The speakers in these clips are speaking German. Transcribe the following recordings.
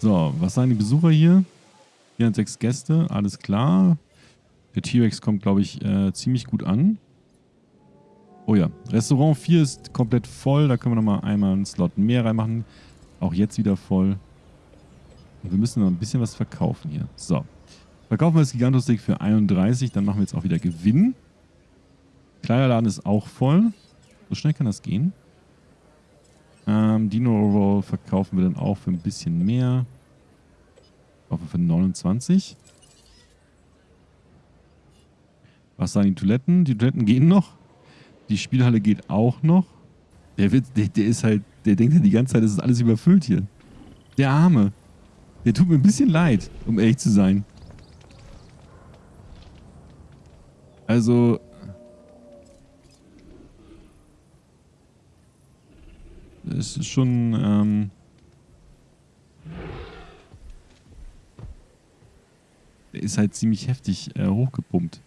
So, was sagen die Besucher hier? 406 Gäste, alles klar. Der T-Rex kommt, glaube ich, äh, ziemlich gut an. Oh ja, Restaurant 4 ist komplett voll. Da können wir nochmal einmal einen Slot mehr reinmachen. Auch jetzt wieder voll. Und wir müssen noch ein bisschen was verkaufen hier. So. Verkaufen wir das Gigantostick für 31. Dann machen wir jetzt auch wieder Gewinn. Kleiderladen ist auch voll. So schnell kann das gehen. Ähm, Dino Roll verkaufen wir dann auch für ein bisschen mehr. Verkaufen für 29. Was sagen die Toiletten? Die Toiletten gehen noch. Die Spielhalle geht auch noch. Der, wird, der, der ist halt, der denkt ja die ganze Zeit, es ist alles überfüllt hier. Der Arme. Der tut mir ein bisschen leid, um ehrlich zu sein. Also, es ist schon, ähm, ist halt ziemlich heftig äh, hochgepumpt.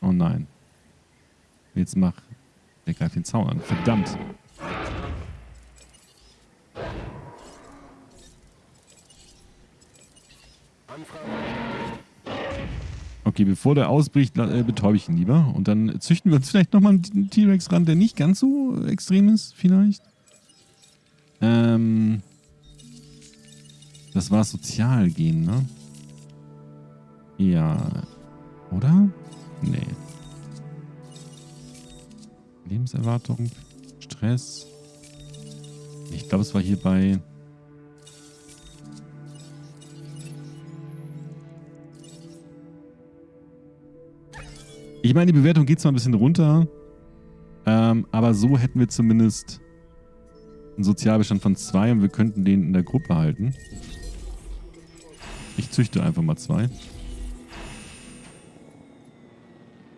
Oh nein. Jetzt mach. Der greift den Zaun an. Verdammt. Okay, bevor der ausbricht, äh, betäube ich ihn lieber. Und dann züchten wir uns vielleicht nochmal einen T-Rex ran, der nicht ganz so extrem ist, vielleicht. Ähm. Das war sozial gehen, ne? Ja. Oder? Nee. Lebenserwartung, Stress. Ich glaube, es war hier bei... Ich meine, die Bewertung geht zwar ein bisschen runter, ähm, aber so hätten wir zumindest einen Sozialbestand von zwei und wir könnten den in der Gruppe halten. Ich züchte einfach mal zwei.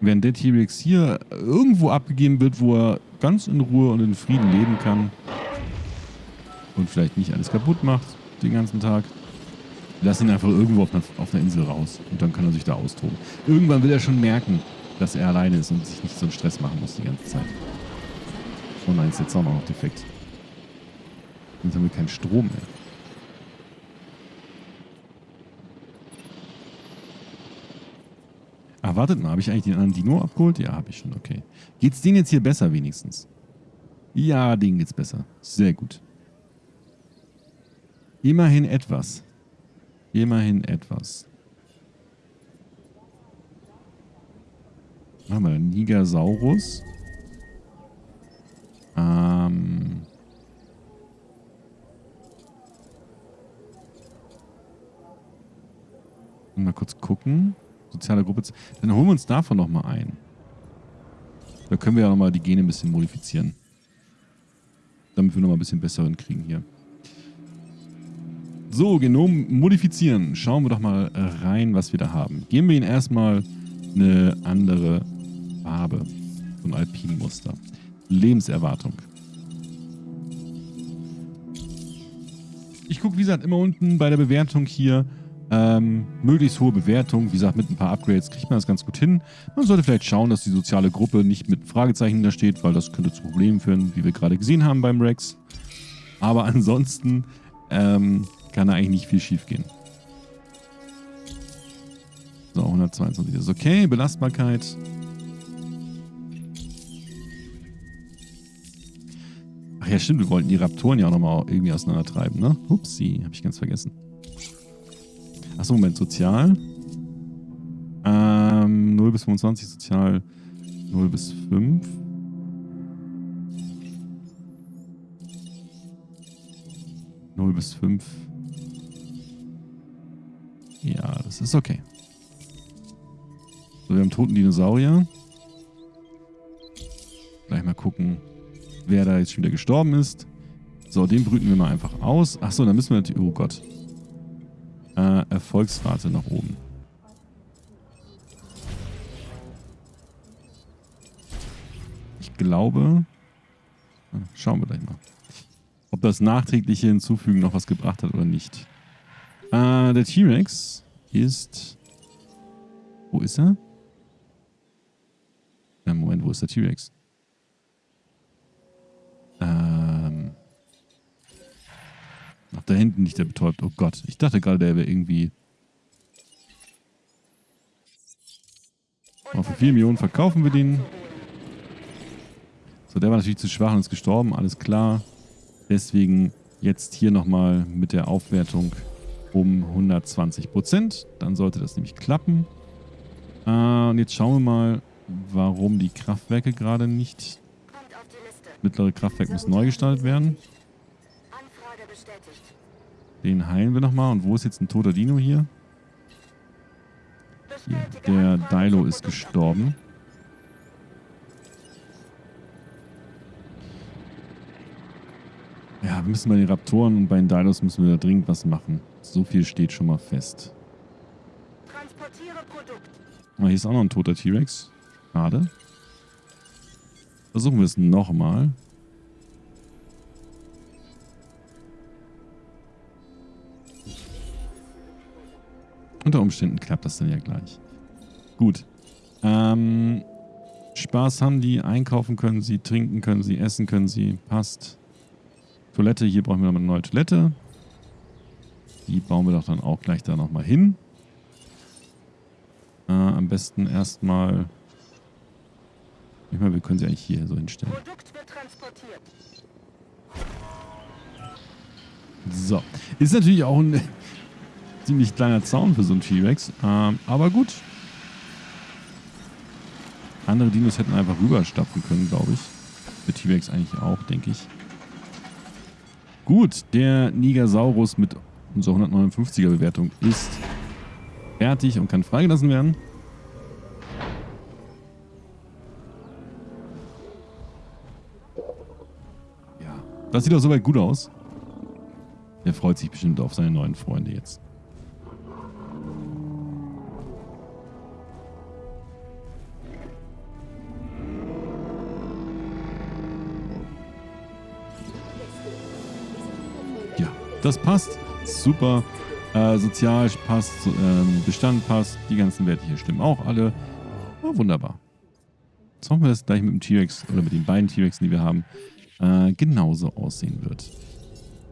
Während der T-Rex hier irgendwo abgegeben wird, wo er ganz in Ruhe und in Frieden leben kann. Und vielleicht nicht alles kaputt macht den ganzen Tag. Lass ihn einfach irgendwo auf einer, auf einer Insel raus. Und dann kann er sich da austoben. Irgendwann will er schon merken, dass er alleine ist und sich nicht so einen Stress machen muss die ganze Zeit. Oh nein, ist jetzt auch noch defekt. Jetzt haben wir keinen Strom mehr. Ach, wartet mal, habe ich eigentlich den anderen Dino abgeholt? Ja, habe ich schon, okay. Geht's denen jetzt hier besser wenigstens? Ja, denen geht's besser. Sehr gut. Immerhin etwas. Immerhin etwas. Machen wir Nigersaurus. Ähm. Mal kurz gucken. Soziale Gruppe. Dann holen wir uns davon nochmal ein. Da können wir ja nochmal die Gene ein bisschen modifizieren. Damit wir nochmal ein bisschen besseren kriegen hier. So, Genom modifizieren. Schauen wir doch mal rein, was wir da haben. Geben wir ihnen erstmal eine andere Farbe. So ein Alpinmuster. Lebenserwartung. Ich gucke, wie gesagt, immer unten bei der Bewertung hier. Ähm, möglichst hohe Bewertung. Wie gesagt, mit ein paar Upgrades kriegt man das ganz gut hin. Man sollte vielleicht schauen, dass die soziale Gruppe nicht mit Fragezeichen da steht, weil das könnte zu Problemen führen, wie wir gerade gesehen haben beim Rex. Aber ansonsten ähm, kann da eigentlich nicht viel schief gehen. So, 122 ist okay. Belastbarkeit. Ja, stimmt, wir wollten die Raptoren ja auch nochmal irgendwie auseinandertreiben, ne? Upsi, habe ich ganz vergessen. Achso, Moment, sozial. Ähm, 0 bis 25 sozial 0 bis 5. Null bis fünf. Ja, das ist okay. So, wir haben toten Dinosaurier. Gleich mal gucken, wer da jetzt schon wieder gestorben ist. So, den brüten wir mal einfach aus. Achso, dann müssen wir natürlich... Oh Gott. Äh, Erfolgsrate nach oben. Ich glaube... Schauen wir gleich mal. Ob das nachträgliche Hinzufügen noch was gebracht hat oder nicht. Äh, der T-Rex ist Wo ist er? Ja, Moment, wo ist der T-Rex? Ähm. Ach, da hinten nicht der betäubt. Oh Gott, ich dachte gerade, der wäre irgendwie... Oh, für 4 Millionen verkaufen wir den. So, der war natürlich zu schwach und ist gestorben, alles klar. Deswegen jetzt hier nochmal mit der Aufwertung um 120 Prozent. Dann sollte das nämlich klappen. Äh, und jetzt schauen wir mal, warum die Kraftwerke gerade nicht... Mittlere Kraftwerk muss neu gestaltet werden. Den heilen wir nochmal. Und wo ist jetzt ein toter Dino hier? hier. Der Dilo ist gestorben. Ja, wir müssen bei den Raptoren und bei den Dinos müssen wir da dringend was machen. So viel steht schon mal fest. Oh, hier ist auch noch ein toter T-Rex. Schade. Versuchen wir es nochmal. Unter Umständen klappt das dann ja gleich. Gut. Ähm, Spaß haben die, einkaufen können sie, trinken können sie, essen können sie. Passt. Toilette, hier brauchen wir nochmal eine neue Toilette. Die bauen wir doch dann auch gleich da nochmal hin. Äh, am besten erstmal... Ich meine, wir können sie eigentlich hier so hinstellen. So. Ist natürlich auch ein ziemlich kleiner Zaun für so einen T-Rex. Ähm, aber gut. Andere Dinos hätten einfach rüberstapfen können, glaube ich. Für T-Rex eigentlich auch, denke ich. Gut, der Nigersaurus mit unserer 159er Bewertung ist fertig und kann freigelassen werden. Das sieht doch soweit gut aus. Der freut sich bestimmt auf seine neuen Freunde jetzt. Das passt. Super. Äh, sozial passt, ähm, Bestand passt, die ganzen Werte hier stimmen auch alle. Oh, wunderbar. Jetzt hoffen wir, dass es gleich mit dem T-Rex oder mit den beiden T-Rexen, die wir haben, äh, genauso aussehen wird.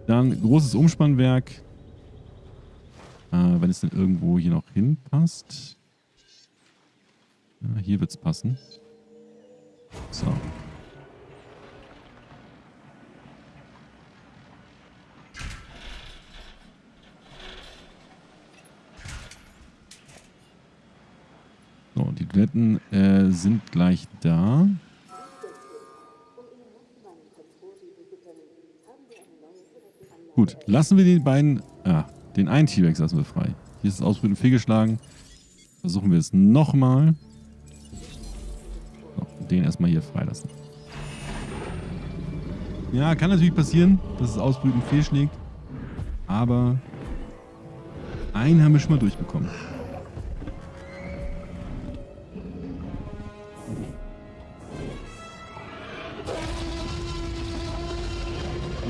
Dann großes Umspannwerk. Äh, wenn es denn irgendwo hier noch hinpasst. Ja, hier wird es passen. So. So, die Toiletten äh, sind gleich da. Gut, lassen wir den beiden... Ah, den einen T-Rex lassen wir frei. Hier ist das Ausbrüten fehlgeschlagen. Versuchen wir es nochmal. So, den erstmal hier freilassen. Ja, kann natürlich passieren, dass das Ausbrüten fehlschlägt. Aber einen haben wir schon mal durchbekommen.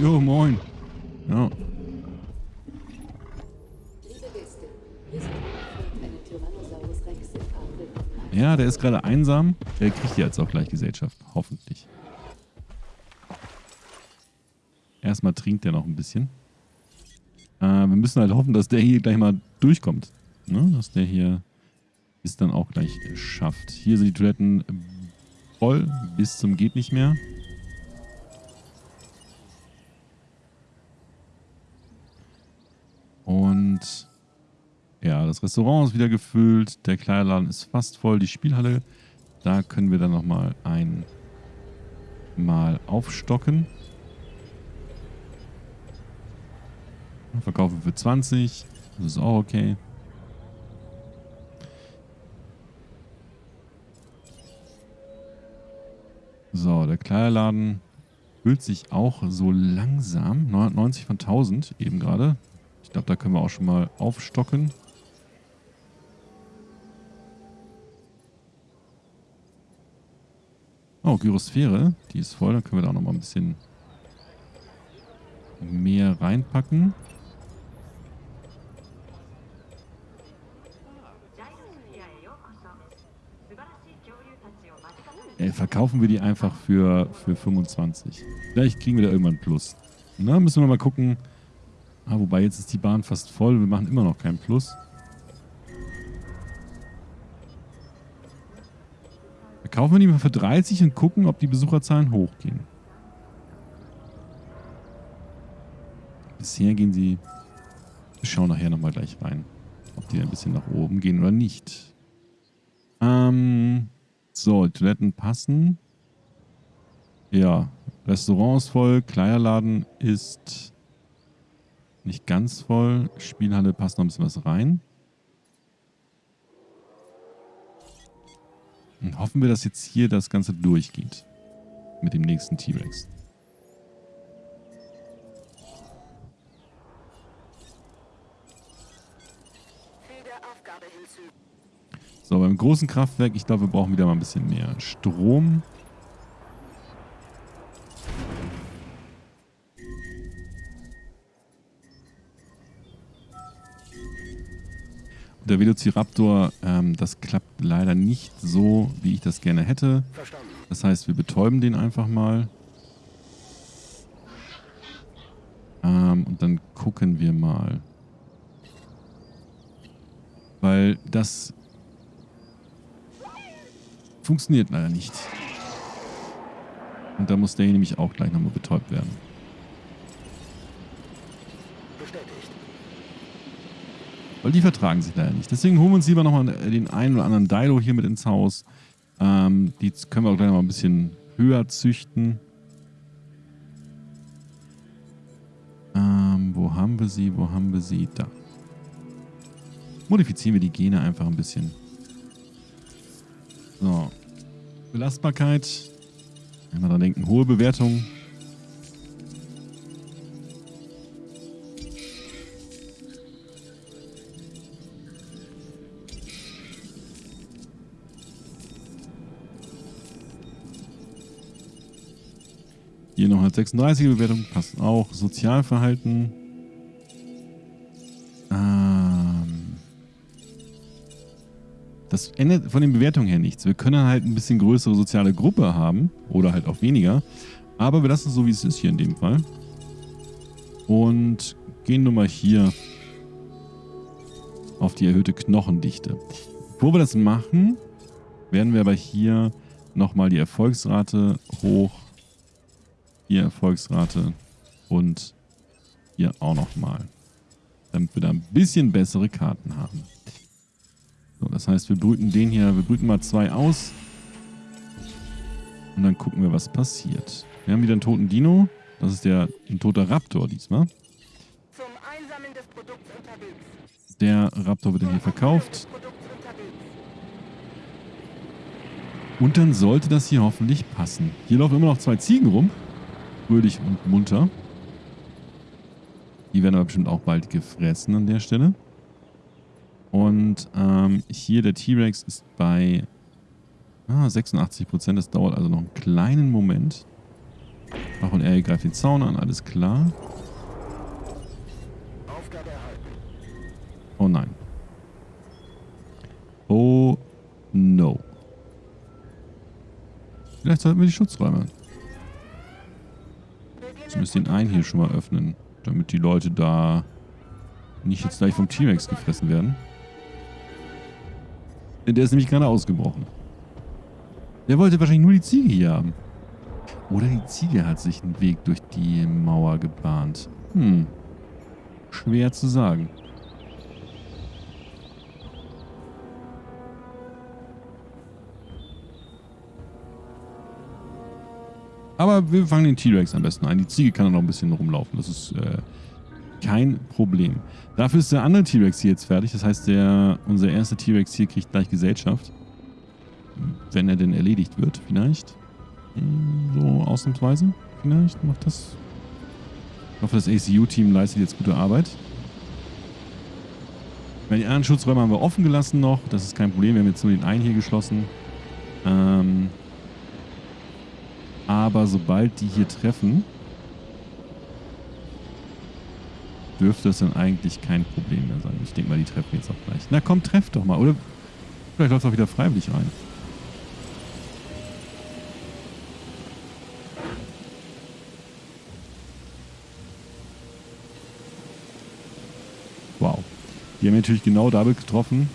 Jo, moin. Ja. Ja, der ist gerade einsam. Der kriegt jetzt auch gleich Gesellschaft. Hoffentlich. Erstmal trinkt er noch ein bisschen. Äh, wir müssen halt hoffen, dass der hier gleich mal durchkommt. Ne? Dass der hier es dann auch gleich schafft. Hier sind die Toiletten voll bis zum geht nicht mehr. Und ja, das Restaurant ist wieder gefüllt. Der Kleiderladen ist fast voll. Die Spielhalle, da können wir dann nochmal ein aufstocken. Verkaufen für 20. Das ist auch okay. So, der Kleiderladen füllt sich auch so langsam. 990 von 1000 eben gerade. Ich glaube, da können wir auch schon mal aufstocken. Oh, Gyrosphäre. Die ist voll. Dann können wir da noch mal ein bisschen mehr reinpacken. Ey, verkaufen wir die einfach für, für 25. Vielleicht kriegen wir da irgendwann Plus. Na, müssen wir mal gucken. Ah, wobei jetzt ist die Bahn fast voll. Wir machen immer noch keinen Plus. Verkaufen wir die mal für 30 und gucken, ob die Besucherzahlen hochgehen. Bisher gehen sie... Wir schauen nachher nochmal gleich rein. Ob die ein bisschen nach oben gehen oder nicht. Ähm... So, Toiletten passen. Ja, Restaurant ist voll, Kleiderladen ist nicht ganz voll. Spielhalle passt noch ein bisschen was rein. Und hoffen wir, dass jetzt hier das Ganze durchgeht. Mit dem nächsten T-Rex. So, beim großen Kraftwerk, ich glaube, wir brauchen wieder mal ein bisschen mehr Strom. Der Velociraptor, ähm, das klappt leider nicht so, wie ich das gerne hätte. Das heißt, wir betäuben den einfach mal. Ähm, und dann gucken wir mal. Weil das funktioniert leider nicht. Und da muss der hier nämlich auch gleich nochmal betäubt werden. Weil die vertragen sich leider nicht. Deswegen holen wir uns lieber nochmal den einen oder anderen Dilo hier mit ins Haus. Ähm, die können wir auch gleich noch mal ein bisschen höher züchten. Ähm, wo haben wir sie? Wo haben wir sie? Da. Modifizieren wir die Gene einfach ein bisschen. So. Belastbarkeit. Einmal dran denken, hohe Bewertung. Hier noch eine 36er Bewertung, passt auch. Sozialverhalten. Ähm das ändert von den Bewertungen her nichts. Wir können halt ein bisschen größere soziale Gruppe haben oder halt auch weniger. Aber wir lassen es so, wie es ist hier in dem Fall. Und gehen nun mal hier auf die erhöhte Knochendichte. Bevor wir das machen, werden wir aber hier nochmal die Erfolgsrate hoch hier Erfolgsrate und hier auch nochmal. Damit wir da ein bisschen bessere Karten haben. So, das heißt, wir brüten den hier, wir brüten mal zwei aus. Und dann gucken wir, was passiert. Wir haben wieder einen toten Dino. Das ist der ein toter Raptor diesmal. Der Raptor wird dann hier verkauft. Und dann sollte das hier hoffentlich passen. Hier laufen immer noch zwei Ziegen rum fröhlich und munter. Die werden aber bestimmt auch bald gefressen an der Stelle. Und ähm, hier der T-Rex ist bei ah, 86%. Das dauert also noch einen kleinen Moment. Ach, und er greift den Zaun an, alles klar. Oh nein. Oh no. Vielleicht sollten wir die Schutzräume Zumindest den einen hier schon mal öffnen. Damit die Leute da nicht jetzt gleich vom T-Rex gefressen werden. Der ist nämlich gerade ausgebrochen. Der wollte wahrscheinlich nur die Ziege hier haben. Oder die Ziege hat sich einen Weg durch die Mauer gebahnt. Hm. Schwer zu sagen. Aber wir fangen den T-Rex am besten ein. Die Ziege kann dann noch ein bisschen rumlaufen. Das ist äh, kein Problem. Dafür ist der andere T-Rex hier jetzt fertig. Das heißt, der, unser erster T-Rex hier kriegt gleich Gesellschaft. Wenn er denn erledigt wird, vielleicht. So ausnahmsweise. Vielleicht macht das. Ich hoffe, das ACU-Team leistet jetzt gute Arbeit. Die anderen Schutzräume haben wir offen gelassen noch. Das ist kein Problem. Wir haben jetzt nur den einen hier geschlossen. Ähm, aber sobald die hier treffen, dürfte es dann eigentlich kein Problem mehr sein. Ich denke mal, die treffen jetzt auch gleich. Na komm, treff doch mal, oder? Vielleicht läuft es auch wieder freiwillig rein. Wow. Die haben natürlich genau damit getroffen,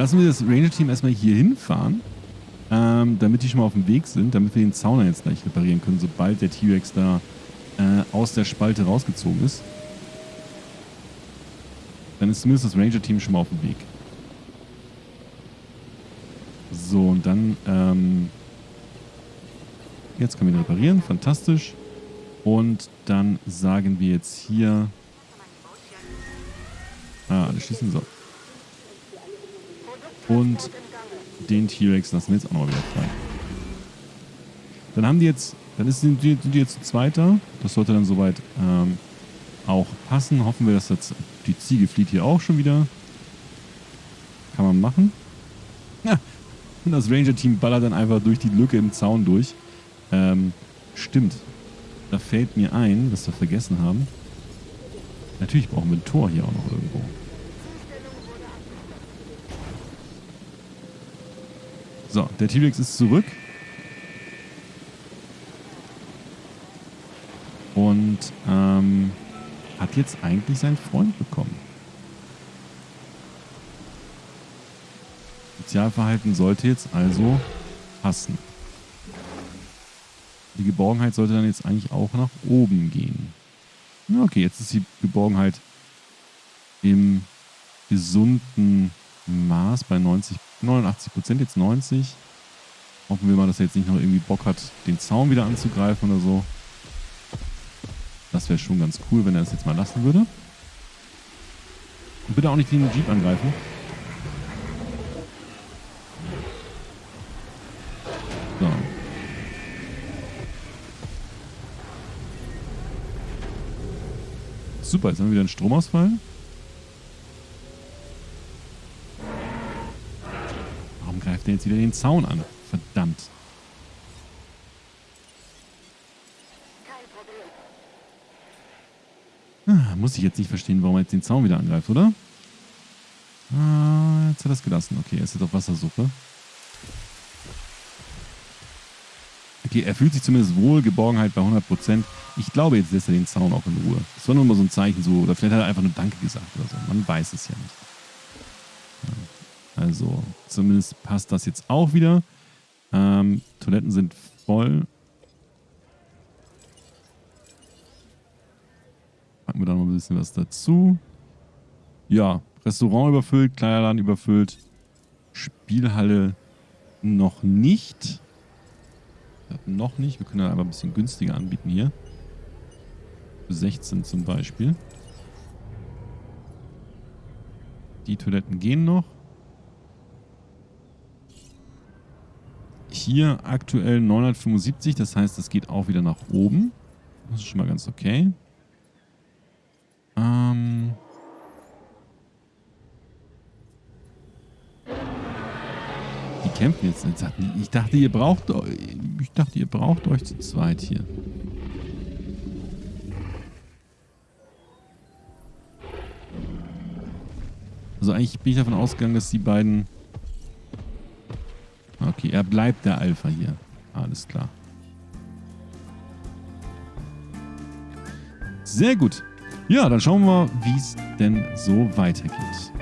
Lassen wir das Ranger-Team erstmal hier hinfahren, ähm, damit die schon mal auf dem Weg sind, damit wir den Zauner jetzt gleich reparieren können, sobald der T-Rex da äh, aus der Spalte rausgezogen ist. Dann ist zumindest das Ranger-Team schon mal auf dem Weg. So, und dann, ähm, jetzt können wir ihn reparieren, fantastisch. Und dann sagen wir jetzt hier, ah, alle schießen, so. Und den T-Rex lassen wir jetzt auch noch wieder frei. Dann haben die jetzt, dann sind, die, sind die jetzt zweiter. Das sollte dann soweit ähm, auch passen. Hoffen wir, dass jetzt die Ziege flieht hier auch schon wieder. Kann man machen. Ja. Und das Ranger-Team ballert dann einfach durch die Lücke im Zaun durch. Ähm, stimmt. Da fällt mir ein, was wir vergessen haben. Natürlich brauchen wir ein Tor hier auch noch irgendwo. So, der T-Rex ist zurück. Und ähm, hat jetzt eigentlich seinen Freund bekommen. Sozialverhalten sollte jetzt also passen. Die Geborgenheit sollte dann jetzt eigentlich auch nach oben gehen. Okay, jetzt ist die Geborgenheit im gesunden Maß bei 90, 89 Prozent, jetzt 90. Hoffen wir mal, dass er jetzt nicht noch irgendwie Bock hat, den Zaun wieder anzugreifen oder so. Das wäre schon ganz cool, wenn er das jetzt mal lassen würde. Und bitte auch nicht den Jeep angreifen. So. Super, jetzt haben wir wieder einen Stromausfall. Er jetzt wieder den Zaun an? Verdammt. Ah, muss ich jetzt nicht verstehen, warum er jetzt den Zaun wieder angreift, oder? Ah, jetzt hat er es gelassen. Okay, er ist jetzt auf Wassersuche. Okay, er fühlt sich zumindest wohl, Geborgenheit bei 100%. Ich glaube, jetzt lässt er den Zaun auch in Ruhe. Das war nur mal so ein Zeichen, so, oder vielleicht hat er einfach nur Danke gesagt oder so. Man weiß es ja nicht. Also, zumindest passt das jetzt auch wieder. Ähm, Toiletten sind voll. Packen wir da noch ein bisschen was dazu. Ja, Restaurant überfüllt, Kleiderladen überfüllt. Spielhalle noch nicht. Noch nicht. Wir können da aber ein bisschen günstiger anbieten hier. Für 16 zum Beispiel. Die Toiletten gehen noch. Hier aktuell 975, das heißt, das geht auch wieder nach oben. Das ist schon mal ganz okay. Ähm... Die kämpfen jetzt. Ich dachte, ihr braucht ich dachte, ihr braucht euch zu zweit hier. Also eigentlich bin ich davon ausgegangen, dass die beiden... Okay, er bleibt der Alpha hier. Alles klar. Sehr gut. Ja, dann schauen wir mal, wie es denn so weitergeht.